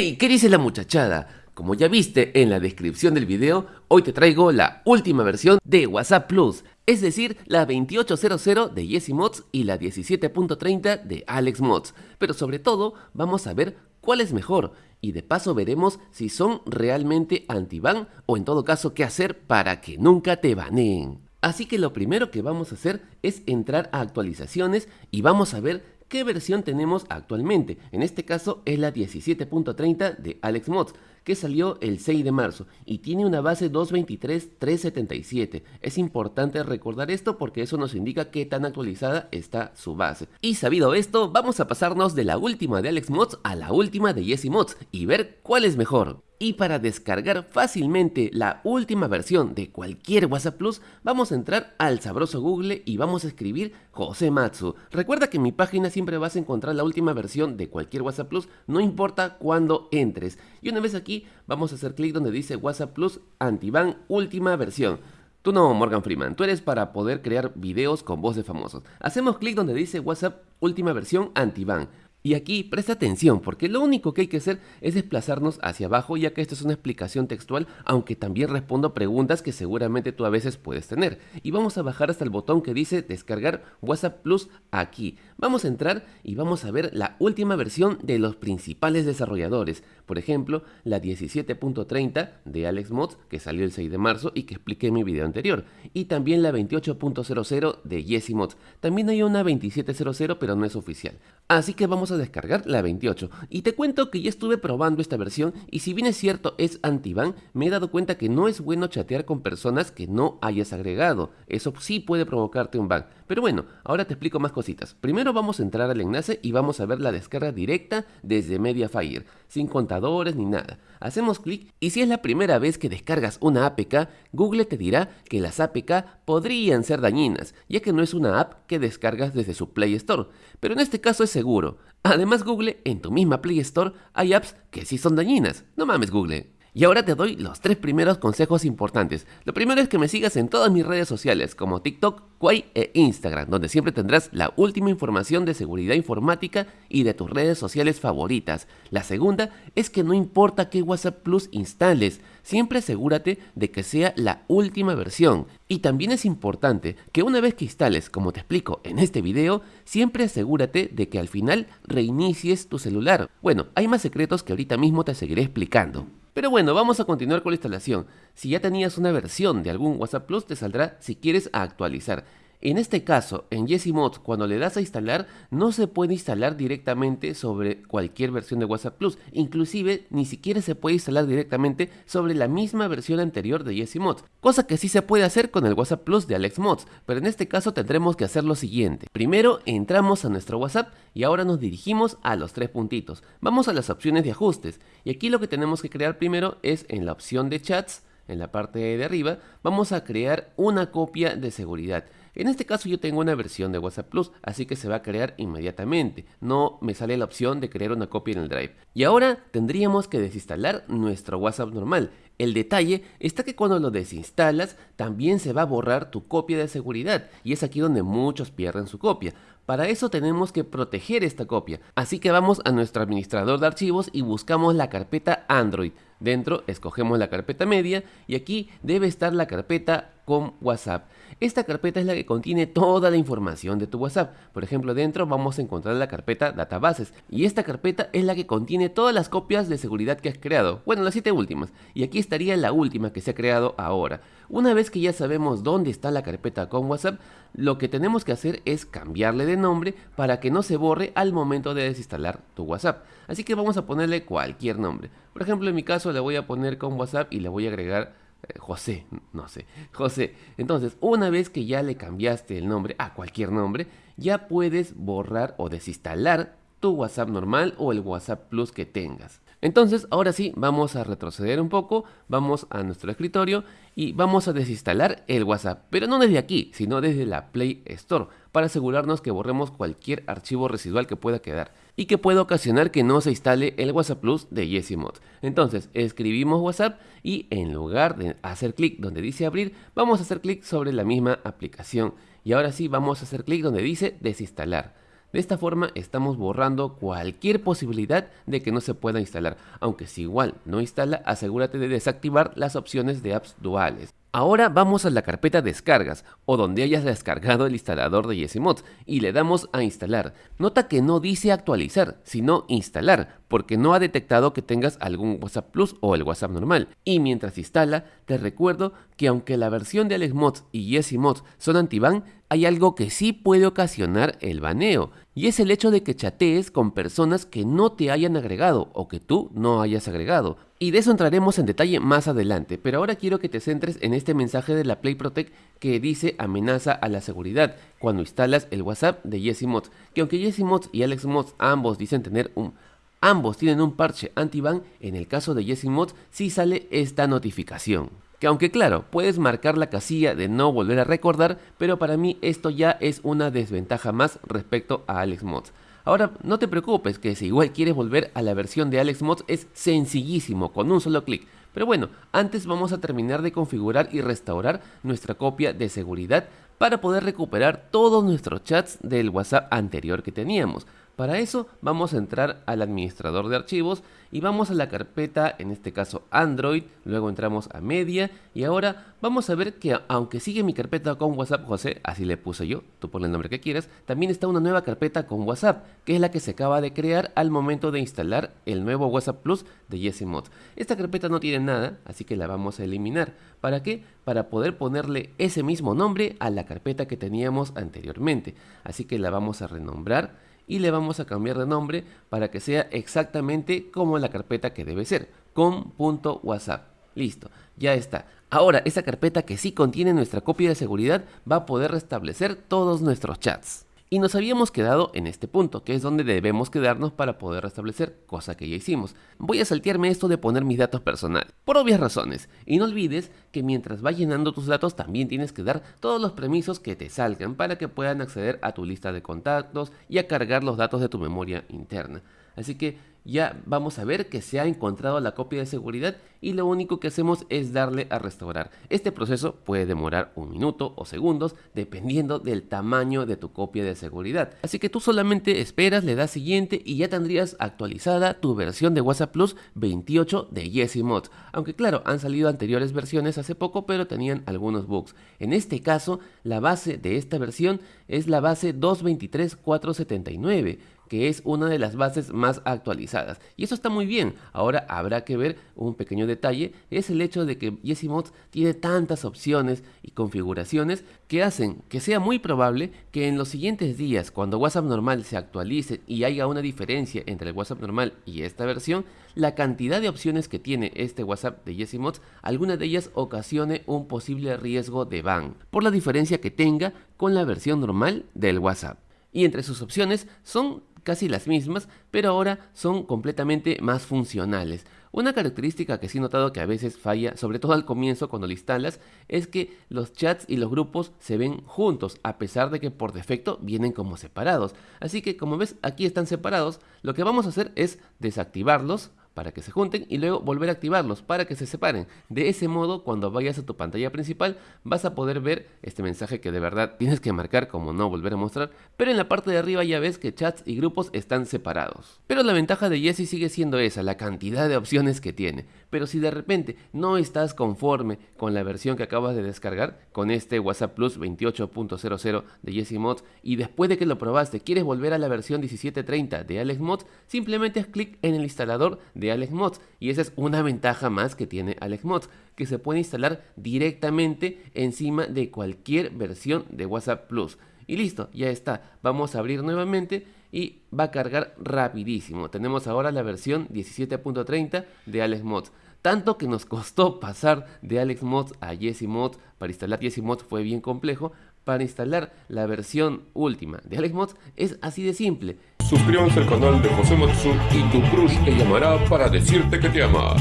¡Hey! ¿Qué dice la muchachada? Como ya viste en la descripción del video, hoy te traigo la última versión de WhatsApp Plus, es decir, la 2800 de Jesse Mods y la 17.30 de Alex Mods. Pero sobre todo, vamos a ver cuál es mejor y de paso veremos si son realmente anti-ban o en todo caso qué hacer para que nunca te baneen. Así que lo primero que vamos a hacer es entrar a actualizaciones y vamos a ver qué versión tenemos actualmente. En este caso es la 17.30 de Alex Mods, que salió el 6 de marzo y tiene una base 223.377. Es importante recordar esto porque eso nos indica qué tan actualizada está su base. Y sabido esto, vamos a pasarnos de la última de Alex Mods a la última de Jesse Mods y ver cuál es mejor. Y para descargar fácilmente la última versión de cualquier WhatsApp Plus, vamos a entrar al sabroso Google y vamos a escribir José Matsu. Recuerda que en mi página siempre vas a encontrar la última versión de cualquier WhatsApp Plus, no importa cuándo entres. Y una vez aquí, vamos a hacer clic donde dice WhatsApp Plus Antiban última versión. Tú no, Morgan Freeman, tú eres para poder crear videos con voz de famosos. Hacemos clic donde dice WhatsApp última versión Antiban. Y aquí presta atención porque lo único que hay que hacer es desplazarnos hacia abajo ya que esto es una explicación textual aunque también respondo preguntas que seguramente tú a veces puedes tener. Y vamos a bajar hasta el botón que dice descargar WhatsApp Plus aquí. Vamos a entrar y vamos a ver la última versión de los principales desarrolladores. Por ejemplo, la 17.30 de Alex Mods que salió el 6 de marzo y que expliqué en mi video anterior. Y también la 28.00 de Jesse Mods. También hay una 27.00 pero no es oficial. Así que vamos a descargar la 28 y te cuento que ya estuve probando esta versión y si bien es cierto es anti-ban, me he dado cuenta que no es bueno chatear con personas que no hayas agregado, eso sí puede provocarte un ban, pero bueno, ahora te explico más cositas. Primero vamos a entrar al enlace y vamos a ver la descarga directa desde Mediafire, sin contadores ni nada. Hacemos clic y si es la primera vez que descargas una APK, Google te dirá que las APK podrían ser dañinas, ya que no es una app que descargas desde su Play Store, pero en este caso es seguro. Además Google, en tu misma Play Store hay apps que sí son dañinas. No mames Google. Y ahora te doy los tres primeros consejos importantes. Lo primero es que me sigas en todas mis redes sociales como TikTok, Quay e Instagram, donde siempre tendrás la última información de seguridad informática y de tus redes sociales favoritas. La segunda es que no importa qué WhatsApp Plus instales, siempre asegúrate de que sea la última versión. Y también es importante que una vez que instales, como te explico en este video, siempre asegúrate de que al final reinicies tu celular. Bueno, hay más secretos que ahorita mismo te seguiré explicando. Pero bueno, vamos a continuar con la instalación. Si ya tenías una versión de algún WhatsApp Plus, te saldrá si quieres actualizar. En este caso, en Jesse Mods, cuando le das a instalar, no se puede instalar directamente sobre cualquier versión de WhatsApp Plus. Inclusive, ni siquiera se puede instalar directamente sobre la misma versión anterior de Jesse Mods. Cosa que sí se puede hacer con el WhatsApp Plus de Alex Mods, pero en este caso tendremos que hacer lo siguiente. Primero, entramos a nuestro WhatsApp y ahora nos dirigimos a los tres puntitos. Vamos a las opciones de ajustes. Y aquí lo que tenemos que crear primero es en la opción de chats, en la parte de arriba, vamos a crear una copia de seguridad. En este caso yo tengo una versión de WhatsApp Plus, así que se va a crear inmediatamente. No me sale la opción de crear una copia en el Drive. Y ahora tendríamos que desinstalar nuestro WhatsApp normal. El detalle está que cuando lo desinstalas también se va a borrar tu copia de seguridad y es aquí donde muchos pierden su copia. Para eso tenemos que proteger esta copia, así que vamos a nuestro administrador de archivos y buscamos la carpeta Android. Dentro escogemos la carpeta media y aquí debe estar la carpeta con WhatsApp. Esta carpeta es la que contiene toda la información de tu WhatsApp. Por ejemplo, dentro vamos a encontrar la carpeta databases y esta carpeta es la que contiene todas las copias de seguridad que has creado. Bueno, las siete últimas. Y aquí estaría la última que se ha creado ahora. Una vez que ya sabemos dónde está la carpeta con WhatsApp, lo que tenemos que hacer es cambiarle de nombre para que no se borre al momento de desinstalar tu WhatsApp. Así que vamos a ponerle cualquier nombre. Por ejemplo, en mi caso le voy a poner con WhatsApp y le voy a agregar José, no sé, José. Entonces, una vez que ya le cambiaste el nombre a cualquier nombre, ya puedes borrar o desinstalar tu WhatsApp normal o el WhatsApp Plus que tengas. Entonces, ahora sí, vamos a retroceder un poco, vamos a nuestro escritorio y vamos a desinstalar el WhatsApp, pero no desde aquí, sino desde la Play Store, para asegurarnos que borremos cualquier archivo residual que pueda quedar y que pueda ocasionar que no se instale el WhatsApp Plus de Yesimod. Entonces, escribimos WhatsApp y en lugar de hacer clic donde dice abrir, vamos a hacer clic sobre la misma aplicación y ahora sí vamos a hacer clic donde dice desinstalar. De esta forma estamos borrando cualquier posibilidad de que no se pueda instalar, aunque si igual no instala, asegúrate de desactivar las opciones de apps duales. Ahora vamos a la carpeta descargas o donde hayas descargado el instalador de YesiMods y le damos a instalar. Nota que no dice actualizar, sino instalar, porque no ha detectado que tengas algún WhatsApp Plus o el WhatsApp normal. Y mientras instala, te recuerdo que aunque la versión de AlexMods y YesiMods son anti-ban, hay algo que sí puede ocasionar el baneo, y es el hecho de que chatees con personas que no te hayan agregado o que tú no hayas agregado. Y de eso entraremos en detalle más adelante, pero ahora quiero que te centres en este mensaje de la Play Protect que dice amenaza a la seguridad cuando instalas el WhatsApp de YesiMods, que aunque YesiMods y AlexMods ambos dicen tener un ambos tienen un parche anti-ban, en el caso de YesiMods sí sale esta notificación que aunque claro, puedes marcar la casilla de no volver a recordar, pero para mí esto ya es una desventaja más respecto a AlexMods. Ahora, no te preocupes, que si igual quieres volver a la versión de AlexMods es sencillísimo, con un solo clic. Pero bueno, antes vamos a terminar de configurar y restaurar nuestra copia de seguridad para poder recuperar todos nuestros chats del WhatsApp anterior que teníamos. Para eso vamos a entrar al administrador de archivos y vamos a la carpeta, en este caso Android, luego entramos a Media y ahora vamos a ver que aunque sigue mi carpeta con WhatsApp José, así le puse yo, tú ponle el nombre que quieras, también está una nueva carpeta con WhatsApp, que es la que se acaba de crear al momento de instalar el nuevo WhatsApp Plus de YesiMod. Esta carpeta no tiene nada, así que la vamos a eliminar. ¿Para qué? Para poder ponerle ese mismo nombre a la carpeta que teníamos anteriormente. Así que la vamos a renombrar y le vamos a cambiar de nombre para que sea exactamente como la carpeta que debe ser, com.whatsapp. Listo, ya está. Ahora, esa carpeta que sí contiene nuestra copia de seguridad va a poder restablecer todos nuestros chats. Y nos habíamos quedado en este punto, que es donde debemos quedarnos para poder restablecer, cosa que ya hicimos. Voy a saltearme esto de poner mis datos personales, por obvias razones. Y no olvides que mientras vas llenando tus datos también tienes que dar todos los permisos que te salgan para que puedan acceder a tu lista de contactos y a cargar los datos de tu memoria interna. Así que ya vamos a ver que se ha encontrado la copia de seguridad y lo único que hacemos es darle a restaurar. Este proceso puede demorar un minuto o segundos dependiendo del tamaño de tu copia de seguridad. Así que tú solamente esperas, le das siguiente y ya tendrías actualizada tu versión de WhatsApp Plus 28 de YesiMod. Aunque claro, han salido anteriores versiones hace poco pero tenían algunos bugs. En este caso, la base de esta versión es la base 223.479 que es una de las bases más actualizadas. Y eso está muy bien. Ahora habrá que ver un pequeño detalle, es el hecho de que YesiMods tiene tantas opciones y configuraciones que hacen que sea muy probable que en los siguientes días, cuando WhatsApp normal se actualice y haya una diferencia entre el WhatsApp normal y esta versión, la cantidad de opciones que tiene este WhatsApp de YesiMods, alguna de ellas ocasione un posible riesgo de ban, por la diferencia que tenga con la versión normal del WhatsApp. Y entre sus opciones son casi las mismas, pero ahora son completamente más funcionales. Una característica que sí he notado que a veces falla, sobre todo al comienzo cuando lo instalas, es que los chats y los grupos se ven juntos, a pesar de que por defecto vienen como separados. Así que como ves aquí están separados, lo que vamos a hacer es desactivarlos para que se junten y luego volver a activarlos para que se separen. De ese modo, cuando vayas a tu pantalla principal, vas a poder ver este mensaje que de verdad tienes que marcar como no volver a mostrar, pero en la parte de arriba ya ves que chats y grupos están separados. Pero la ventaja de Jesse sigue siendo esa, la cantidad de opciones que tiene. Pero si de repente no estás conforme con la versión que acabas de descargar, con este WhatsApp Plus 28.00 de Jesse Mods, y después de que lo probaste quieres volver a la versión 1730 de Alex Mods, simplemente haz clic en el instalador de AlexMods y esa es una ventaja más que tiene AlexMods que se puede instalar directamente encima de cualquier versión de WhatsApp Plus. Y listo, ya está, vamos a abrir nuevamente y va a cargar rapidísimo. Tenemos ahora la versión 17.30 de AlexMods tanto que nos costó pasar de AlexMods a YesiMods para instalar YesiMods fue bien complejo. Para instalar la versión última de AlexMods es así de simple Suscríbanse al canal de José Matsu y tu crush te llamará para decirte que te ama.